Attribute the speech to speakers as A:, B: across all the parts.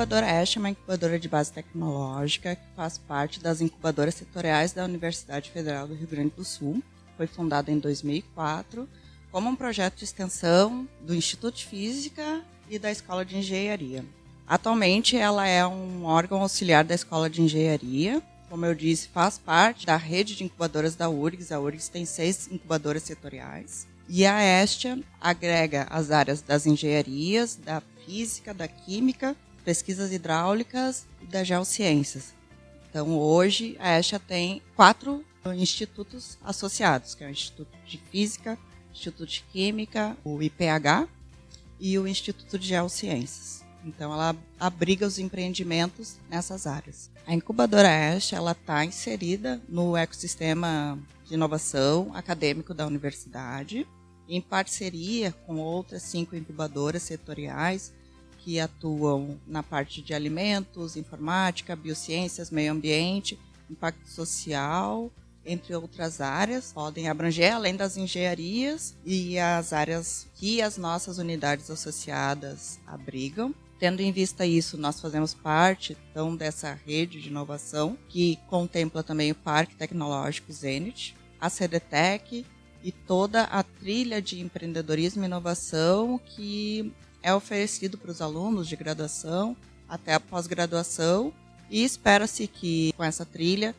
A: incubadora Ash é uma incubadora de base tecnológica que faz parte das incubadoras setoriais da Universidade Federal do Rio Grande do Sul. Foi fundada em 2004 como um projeto de extensão do Instituto de Física e da Escola de Engenharia. Atualmente, ela é um órgão auxiliar da Escola de Engenharia. Como eu disse, faz parte da rede de incubadoras da URGS. A URGS tem seis incubadoras setoriais. E a Estia agrega as áreas das engenharias, da física, da química, pesquisas hidráulicas e das geociências. Então, hoje, a Estia tem quatro institutos associados, que é o Instituto de Física, Instituto de Química, o IPH e o Instituto de Geociências. Então, ela abriga os empreendimentos nessas áreas. A incubadora ela está inserida no ecossistema de inovação acadêmico da universidade, em parceria com outras cinco incubadoras setoriais que atuam na parte de alimentos, informática, biociências, meio ambiente, impacto social entre outras áreas, podem abranger além das engenharias e as áreas que as nossas unidades associadas abrigam. Tendo em vista isso, nós fazemos parte então dessa rede de inovação que contempla também o Parque Tecnológico Zenit, a CDTEC e toda a trilha de empreendedorismo e inovação que é oferecido para os alunos de graduação até a pós-graduação e espera-se que com essa trilha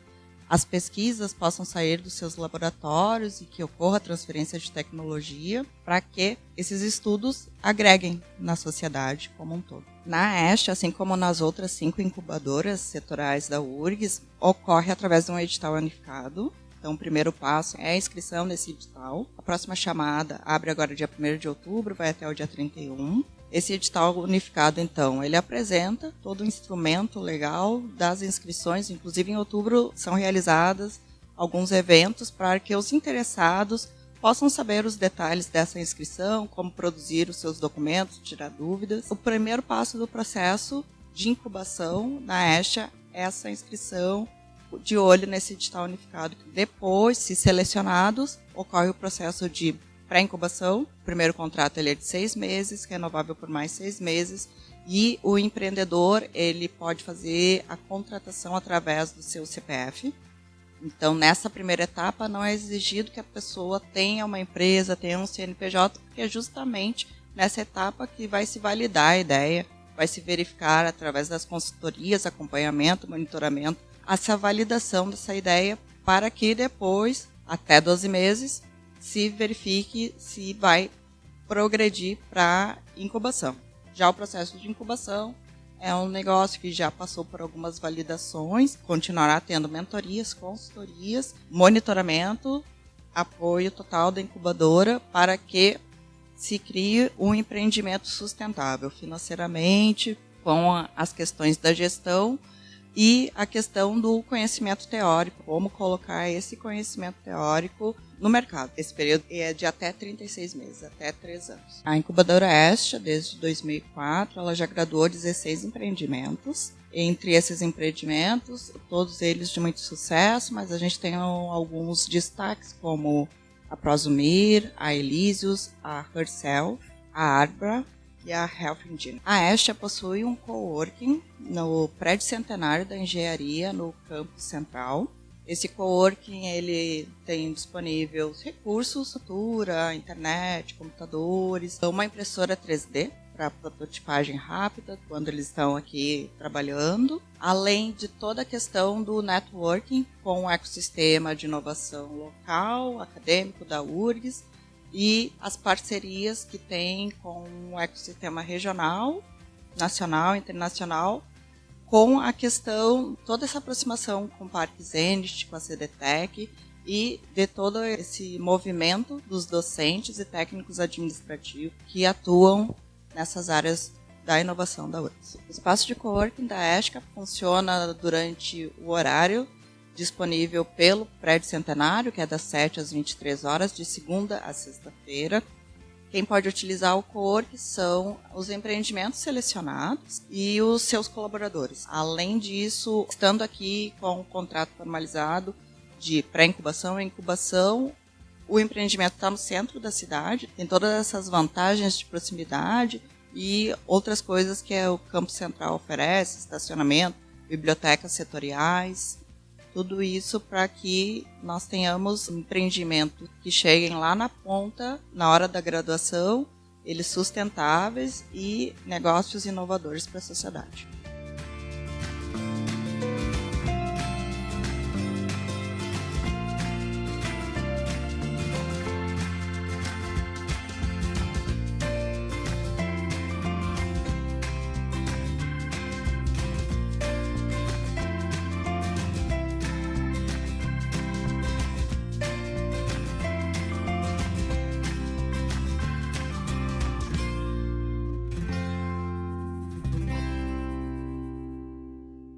A: as pesquisas possam sair dos seus laboratórios e que ocorra transferência de tecnologia para que esses estudos agreguem na sociedade como um todo. Na EST, assim como nas outras cinco incubadoras setoriais da URGS, ocorre através de um edital unificado. Então, o primeiro passo é a inscrição nesse edital. A próxima chamada abre agora dia 1 de outubro, vai até o dia 31. Esse edital unificado, então, ele apresenta todo o instrumento legal das inscrições, inclusive em outubro são realizadas alguns eventos para que os interessados possam saber os detalhes dessa inscrição, como produzir os seus documentos, tirar dúvidas. O primeiro passo do processo de incubação na ESHA é essa inscrição de olho nesse edital unificado. Depois, se selecionados, ocorre o processo de pré-incubação. O primeiro contrato ele é de seis meses, renovável por mais seis meses. E o empreendedor ele pode fazer a contratação através do seu CPF. Então, nessa primeira etapa, não é exigido que a pessoa tenha uma empresa, tenha um CNPJ, porque é justamente nessa etapa que vai se validar a ideia, vai se verificar através das consultorias, acompanhamento, monitoramento, essa validação dessa ideia, para que depois, até 12 meses, se verifique se vai progredir para incubação. Já o processo de incubação é um negócio que já passou por algumas validações, continuará tendo mentorias, consultorias, monitoramento, apoio total da incubadora para que se crie um empreendimento sustentável financeiramente, com as questões da gestão e a questão do conhecimento teórico, como colocar esse conhecimento teórico no mercado. Esse período é de até 36 meses, até 3 anos. A incubadora Estia, desde 2004, ela já graduou 16 empreendimentos. Entre esses empreendimentos, todos eles de muito sucesso, mas a gente tem alguns destaques, como a Prosumir, a Elysius, a Herself, a Arbra, e a Health Engine. A Estia possui um coworking no prédio centenário da engenharia no campus central. Esse coworking ele tem disponível recursos, cultura, internet, computadores, uma impressora 3D para prototipagem rápida quando eles estão aqui trabalhando, além de toda a questão do networking com o ecossistema de inovação local, acadêmico da URGS e as parcerias que tem com o ecossistema regional, nacional, internacional, com a questão, toda essa aproximação com o Parque Zenit, com a CDTEC e de todo esse movimento dos docentes e técnicos administrativos que atuam nessas áreas da inovação da URGS. O espaço de coworking da ESCA funciona durante o horário disponível pelo Prédio Centenário, que é das 7 às 23 horas, de segunda a sexta-feira. Quem pode utilizar o CORC são os empreendimentos selecionados e os seus colaboradores. Além disso, estando aqui com o contrato formalizado de pré-incubação e incubação, o empreendimento está no centro da cidade, tem todas essas vantagens de proximidade, e outras coisas que o Campo Central oferece, estacionamento, bibliotecas setoriais, tudo isso para que nós tenhamos empreendimentos que cheguem lá na ponta, na hora da graduação, eles sustentáveis e negócios inovadores para a sociedade.